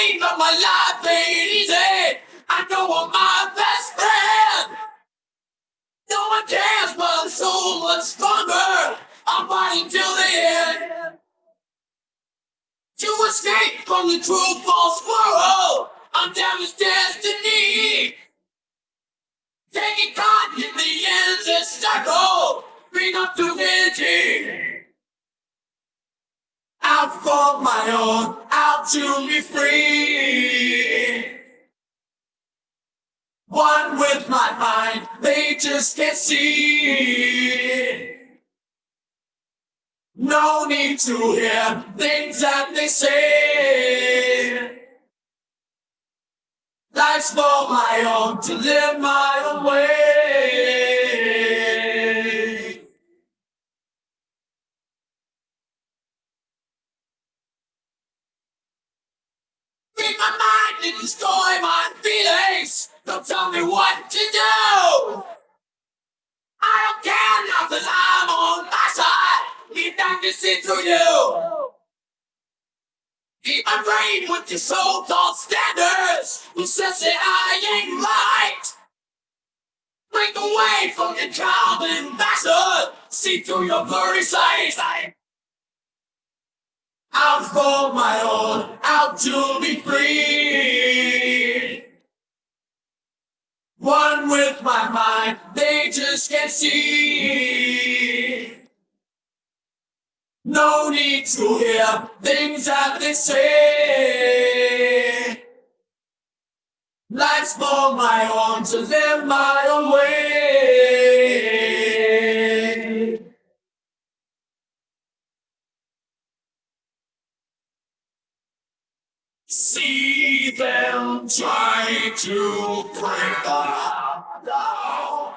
pain, but my life ain't easy. I know I'm my best friend. No one cares, but I'm so much stronger. I'm fighting till the end. To escape from the true false world, I'm damaged destiny. Taking caught in the endless cycle, bring up to divinity. Out for my own, out to be free. One with my mind, they just can't see. No need to hear things that they say. Life's for my own, to live my and destroy my feelings. Don't tell me what to do. I don't care now cause I'm on my side. Need time to see through you. Keep my brain with your so-called standards. Who says that I ain't right? Break away from your common bastard. See through your blurry sight. Out for my own, out to be free. One with my mind, they just can't see. No need to hear things that they say. Life's for my own, to live my own See them try to break the down.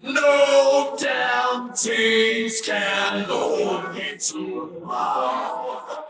No damn things can hold me to tomorrow.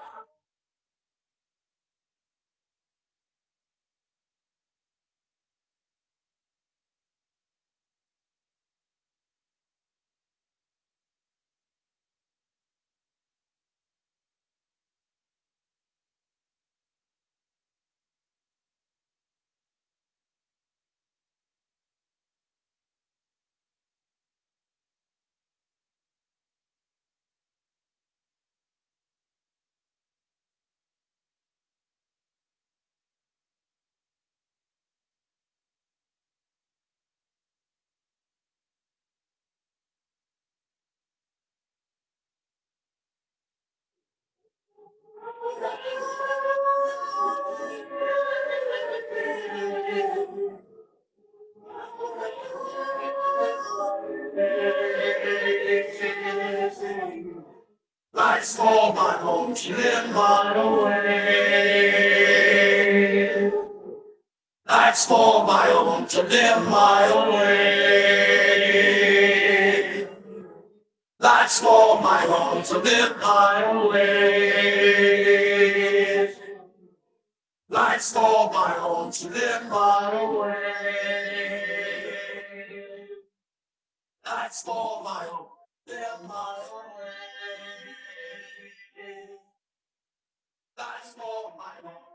Life's for my home to live my own way. Life's for my own to live my own way. Life's for my own to live my own way. Life's for my own to live my own way. Life's for my own, live my own way. Life's